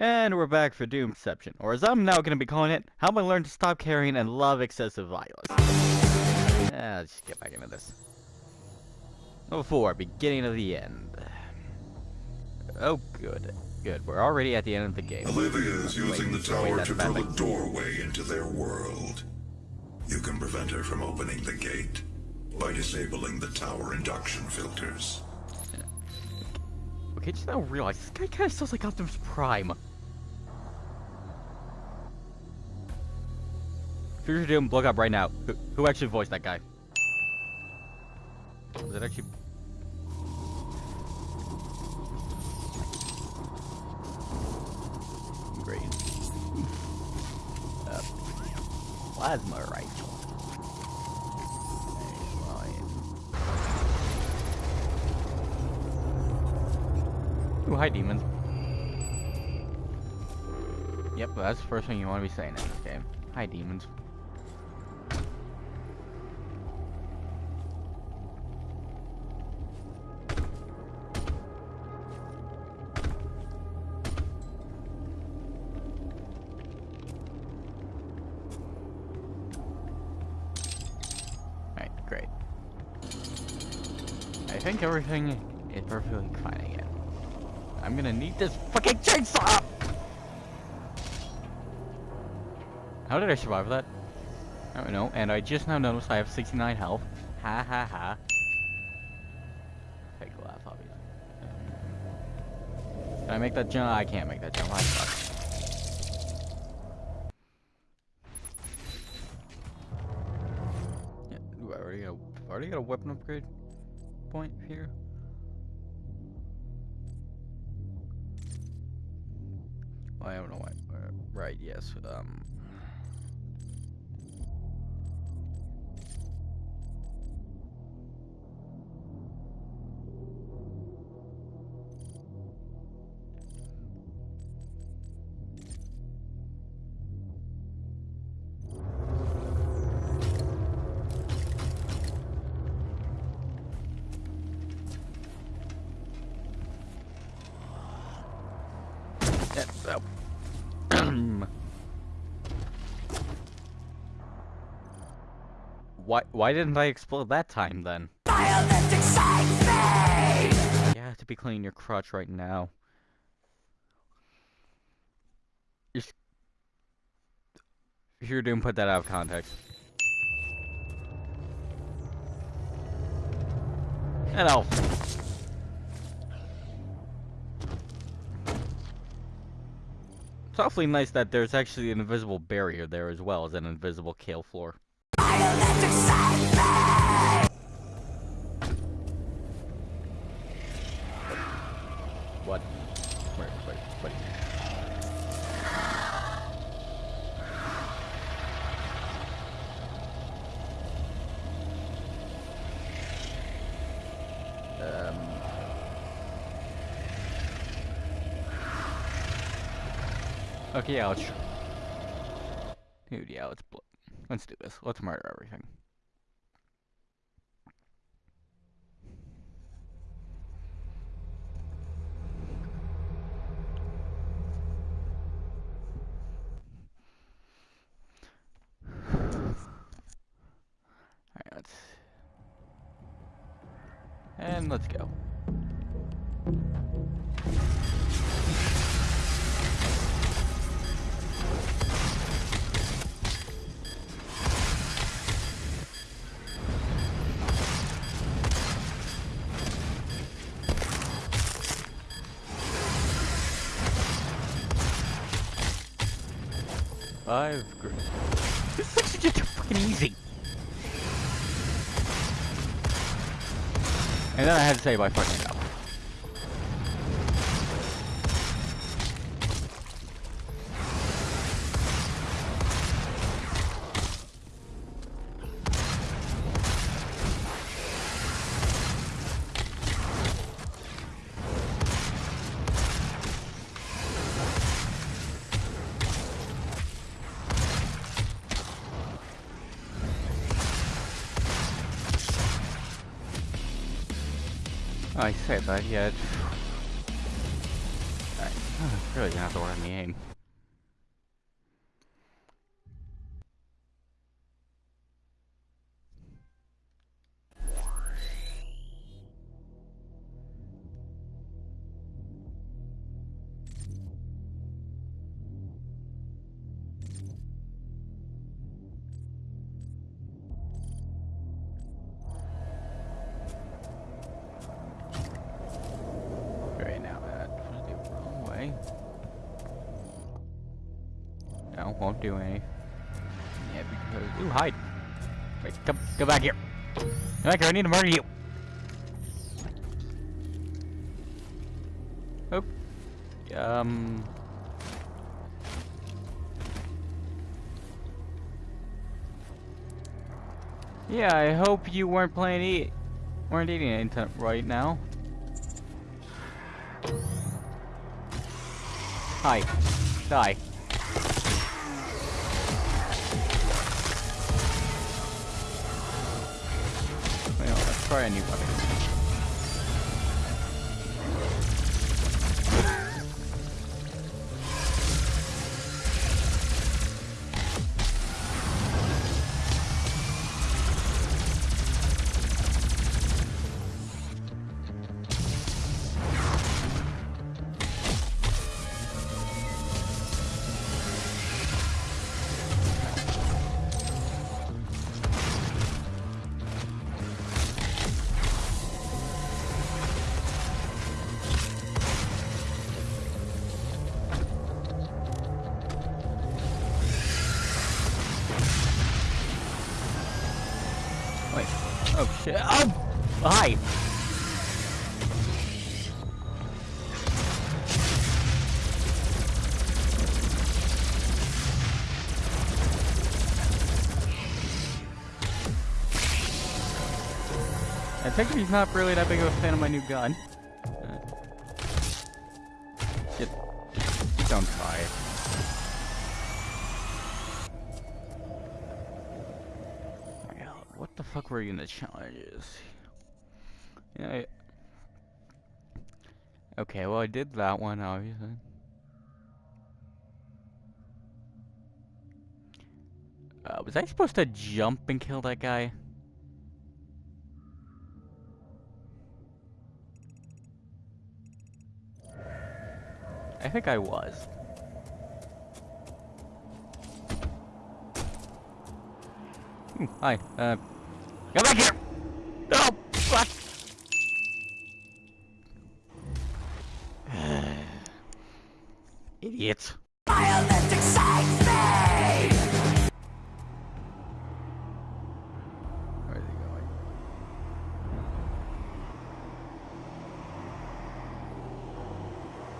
And we're back for Doomception, or as I'm now going to be calling it, how I learned to stop caring and love excessive violence. Yeah, let's just get back into this. Number four, beginning of the end. Oh, good. Good, we're already at the end of the game. Olivia is using the tower to drill a doorway into their world. You can prevent her from opening the gate by disabling the tower induction filters. Okay, just now realize this guy kind of sounds like Optimus Prime. Future Doom, look up right now. Who, who actually voiced that guy? Was it actually? Great. Uh, plasma rifle. Ooh, hi demons. Yep, that's the first thing you want to be saying in this game. Hi demons. Think everything is perfectly fine again. I'm gonna need this fucking chainsaw! How did I survive that? I don't know, and I just now noticed I have 69 health. Ha ha ha. Fake laugh, obviously. Can I make that jump? I can't make that jump. I suck. Already got a weapon upgrade point here. I don't know why. Uh, right, yes. Um. Why didn't I explode that time then? Violence excites me! You have to be cleaning your crotch right now. You're you're doing put that out of context. Hello. It's awfully nice that there's actually an invisible barrier there as well as an invisible kale floor. What? Wait, wait, wait. Um. Okay, let's. Dude, yeah, let's. Let's do this. Let's murder everything. Alright, let's... And let's go. Five gr- This is actually just too fucking easy. And then I had to say by fucking I said that, yeah. Alright. Really gonna have to let the aim. Won't do any. Yeah, because ooh, hide. Wait, come, go back here. Come back here. I need to murder you. Oh. Um. Yeah, I hope you weren't playing eat, weren't eating it right now. Hi. Die. Try a new weapon. Shit. Oh! Hi! I think he's not really that big of a fan of my new gun. Uh, Shit. Don't try it. Yeah, what the fuck were you in the challenges? Yeah. I- Okay, well I did that one obviously. Uh, was I supposed to jump and kill that guy? I think I was. Ooh, hi. Uh, come back here! No! What? Idiots. Violence excites me! Where is he going?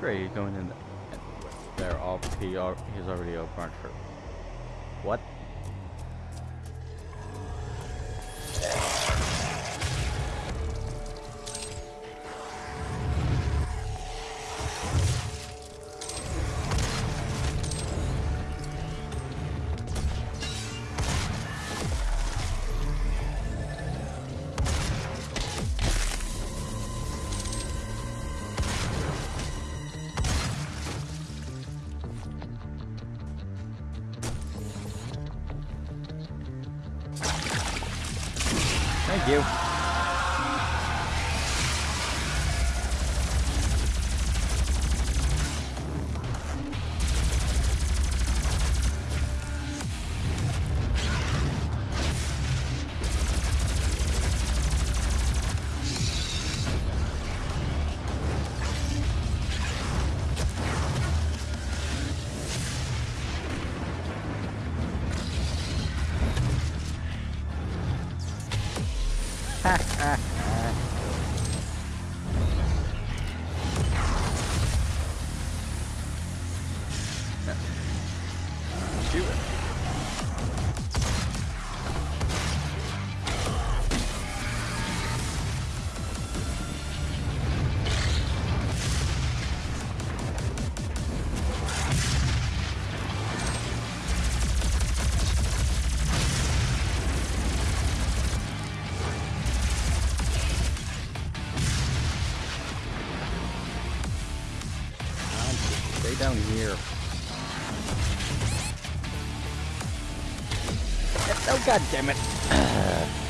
Great, he's going in the, there. All he he's already opened for. What? Stay here. Oh god damn it.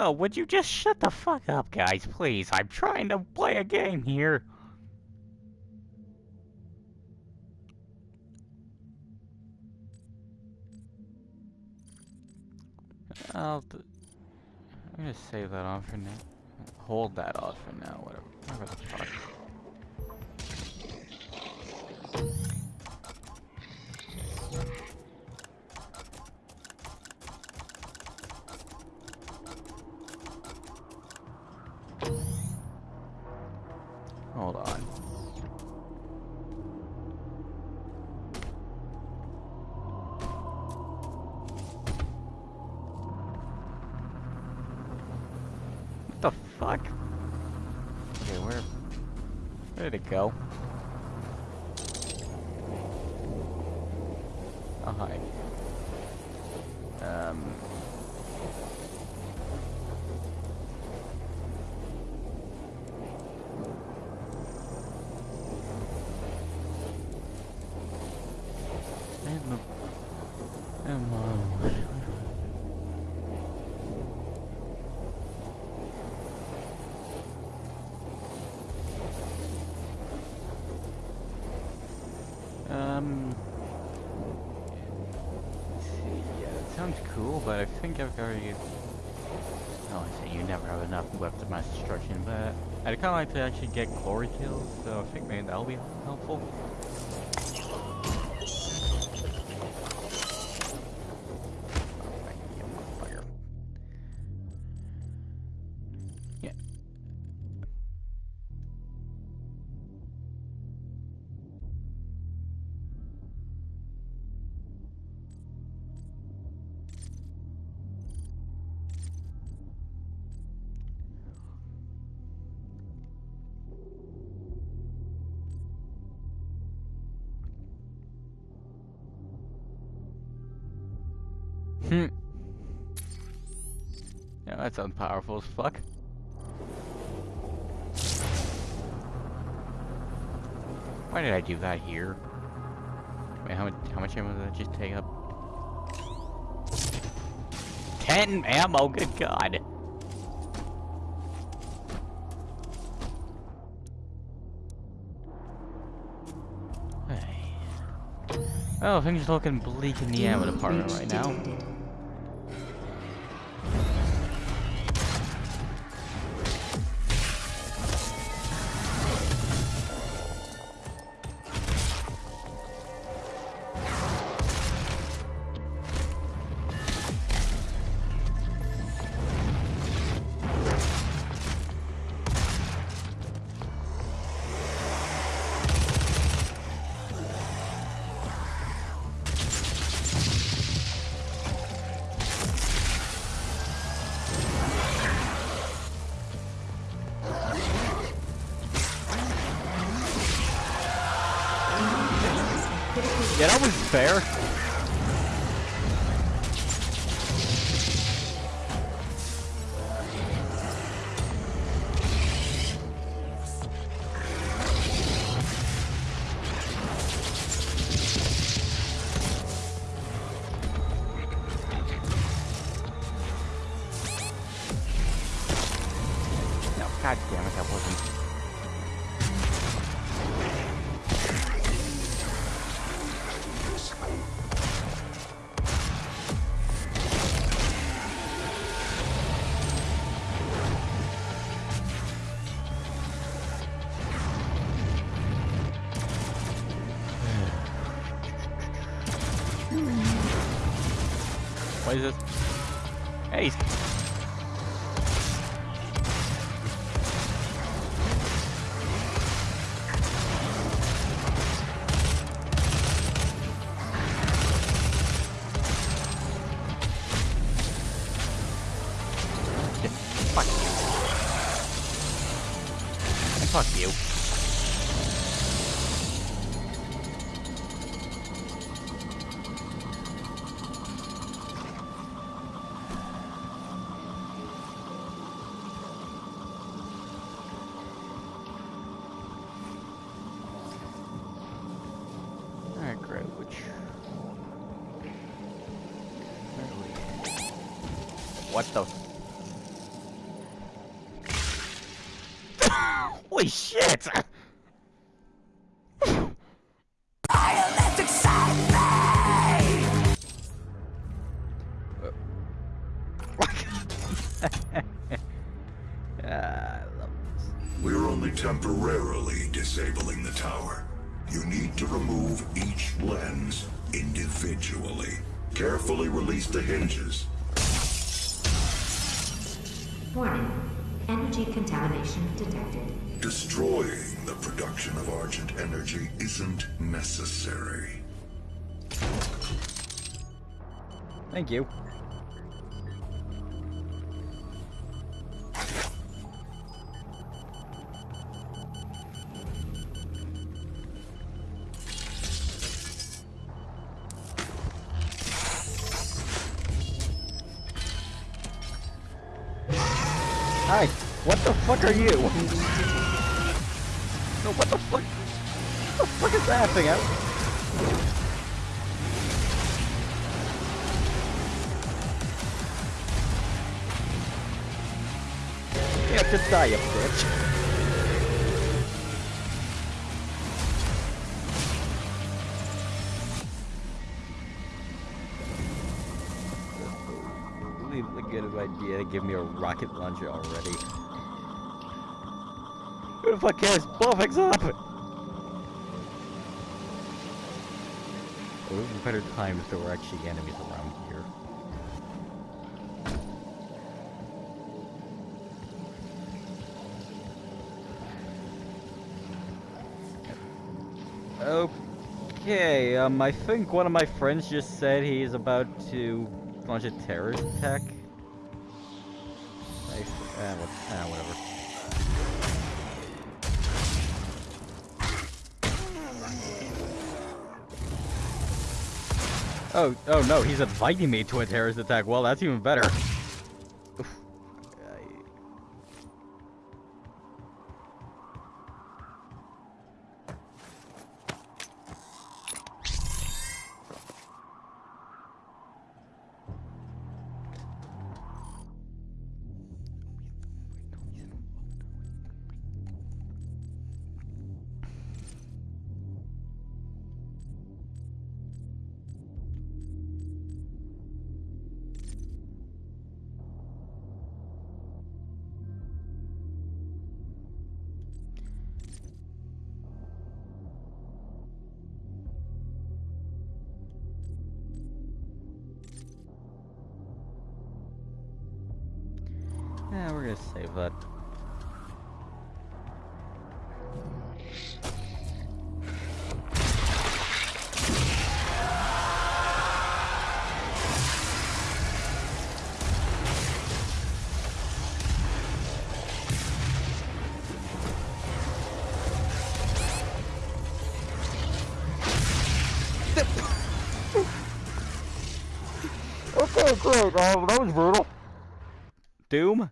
Oh, would you just shut the fuck up, guys, please? I'm trying to play a game here. I'll I'm gonna save that on for now. Hold that off for now, whatever. Whatever the fuck. Hold on. What the fuck? Okay, where... Where did it go? Oh, hi. Um... Emma. Emma. Um. let's see, Yeah, that sounds cool, but I think I've already. Oh, I say you never have enough left of mass destruction, but I'd kind of like to actually get glory kills, so I think maybe that'll be helpful. Sounds powerful as fuck. Why did I do that here? Wait, how much how much ammo did that just take up? Ten ammo, good god. Hey. Oh, things are looking bleak in the ammo department right now. Yeah, that was fair. What is this? Shit! Violent excite me! Ah, I. We're only temporarily disabling the tower. You need to remove each lens individually. Carefully release the hinges. Warning. Energy contamination detected. Destroying the production of Argent energy isn't necessary. Thank you. Hi, what the fuck are you? No, what the fuck? What the fuck is that thing out? Yeah, just die, you bitch. Idea to give me a rocket launcher already. Who the fuck cares? Blow things up! Oh, there's a better time if there were actually enemies around here. Okay, um, I think one of my friends just said he's about to launch a terrorist attack. Ah, what, ah, whatever. Oh, oh no, he's inviting me to a terrorist attack. Well, that's even better. Gonna save that. Okay, great. Um, that was brutal. Doom?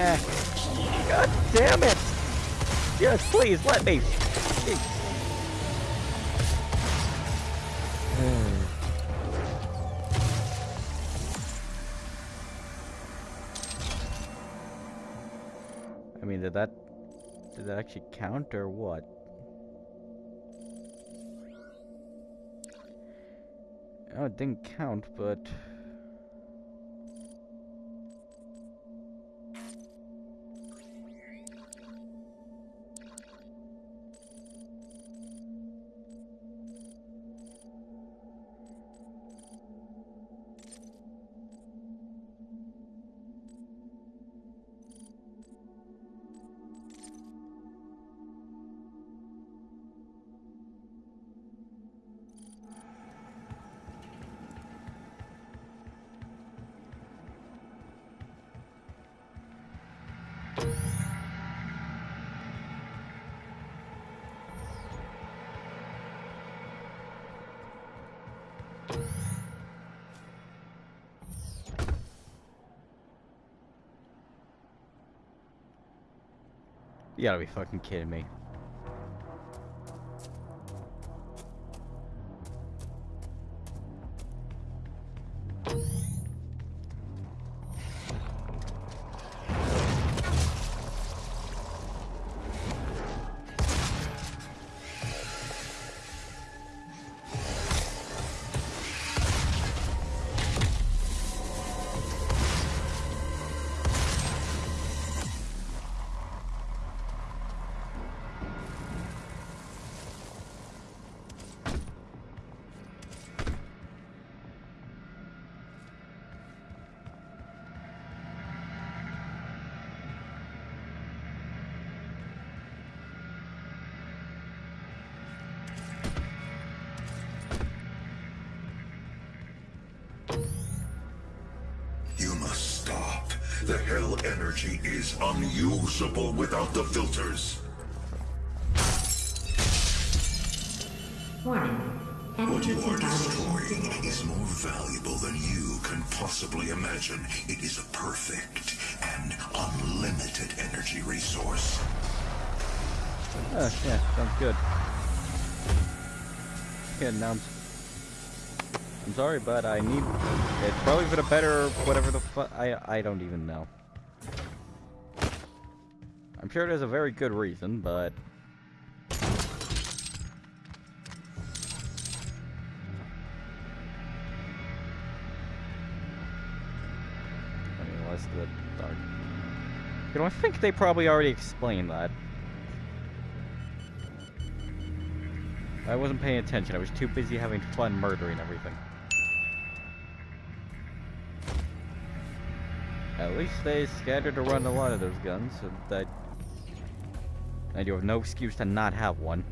Eh. God damn it! Yes, please, let me! I mean, did that... Did that actually count, or what? Oh, it didn't count, but... You gotta be fucking kidding me. Hell energy is unusable without the filters. Warning. What you are destroying is more valuable than you can possibly imagine. It is a perfect and unlimited energy resource. Oh, yeah, sounds good. Yeah, now I'm... Sorry, but I need... It's probably for the better, whatever the fu- I, I don't even know. I'm sure there's a very good reason, but... What's the dark... You know, I think they probably already explained that. I wasn't paying attention. I was too busy having fun murdering everything. At least they scattered around a lot of those guns, so that... And you have no excuse to not have one.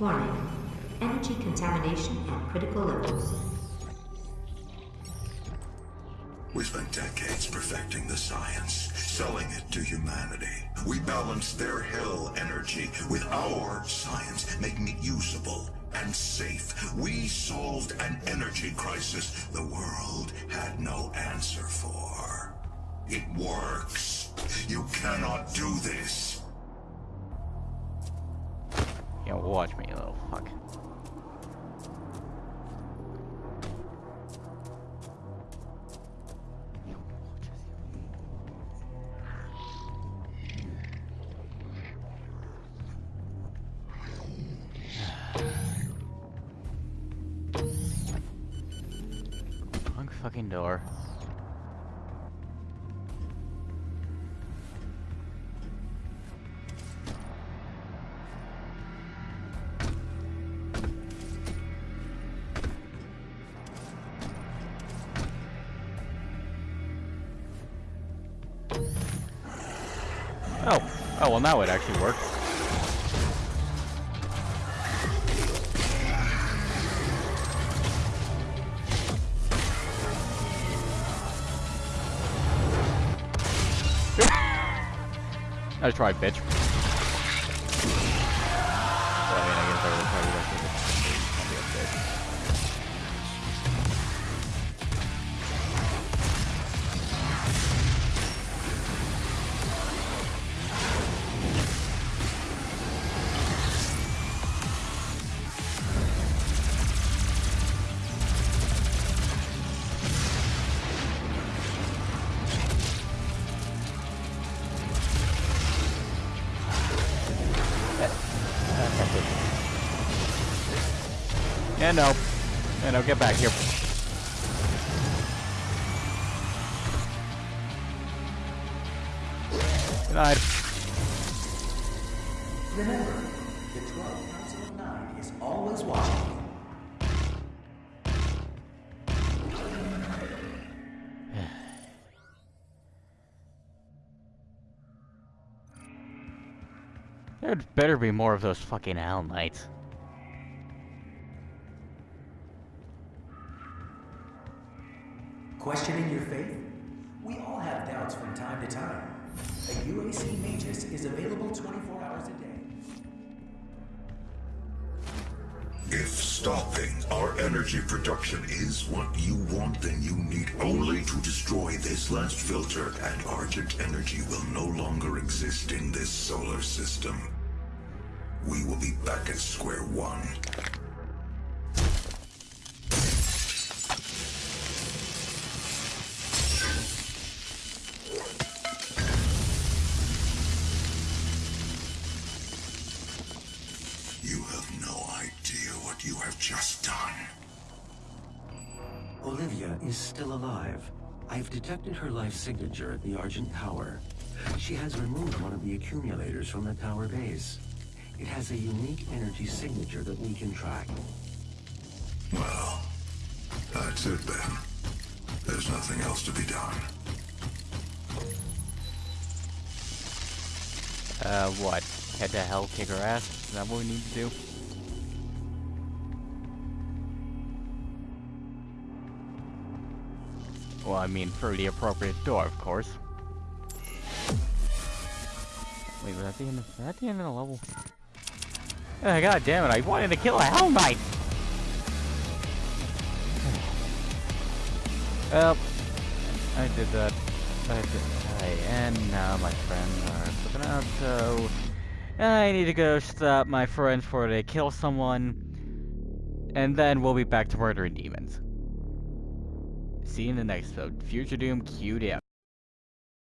Warning. Energy contamination at critical levels. We spent decades perfecting the science, selling it to humanity. We balanced their hell energy with our science, making it usable and safe. We solved an energy crisis the world had no answer for. It works. You cannot do this. You watch me, you little fuck. Fucking door. Oh. Oh, well now it actually worked. Nice try, bitch. Yeah, no. Yeah, no, get back here. Denied. Remember, the 12 Council Nine is always watching. There'd better be more of those fucking Hell Knights. Questioning your faith? We all have doubts from time to time. A UAC Magus is available 24 hours a day. If stopping our energy production is what you want, then you need only to destroy this last filter, and Argent energy will no longer exist in this solar system. We will be back at square one. I've her life signature at the Argent Tower. She has removed one of the accumulators from the tower base. It has a unique energy signature that we can track. Well, that's it then. There's nothing else to be done. Uh, what? Head to hell, kick her ass? Is that what we need to do? Well, I mean, through the appropriate door, of course. Wait, was that the end of, was that the end of the level? Ah, oh, God damn it, I wanted to kill a Hell Knight! well, I did that. I did I, and now my friends are flipping out, so... I need to go stop my friends before they kill someone. And then we'll be back to murdering demons. See you in the next episode. Future Doom queued.